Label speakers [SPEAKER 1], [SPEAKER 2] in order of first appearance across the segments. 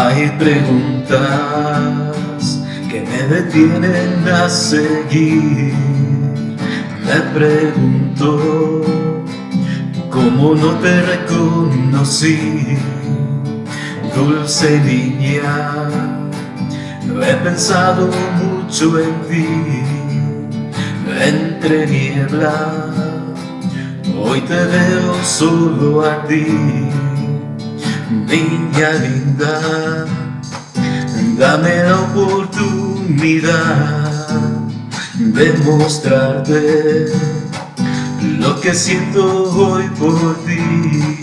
[SPEAKER 1] Hay preguntas que me detienen a seguir. Me pregunto cómo no te reconocí, dulce niña. He pensado mucho en ti, entre niebla. Hoy te veo solo a ti niña linda, dame la oportunidad de mostrarte lo que siento hoy por ti.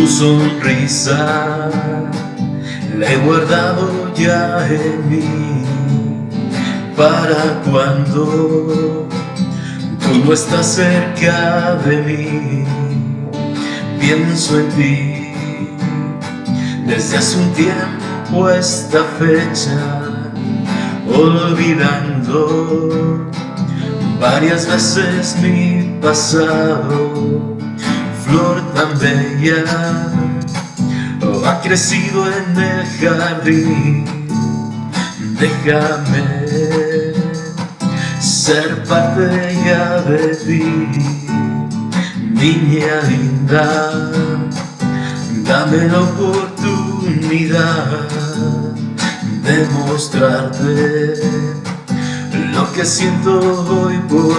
[SPEAKER 1] Tu sonrisa. La he guardado ya en mí. Para cuando tú no estás cerca de mí. Pienso en ti. Desde hace un tiempo esta fecha, olvidando varias veces mi pasado flor tan bella. Ha crecido en el jardín. Déjame ser parte de ti niña linda. Dame la oportunidad de mostrarte lo que siento hoy por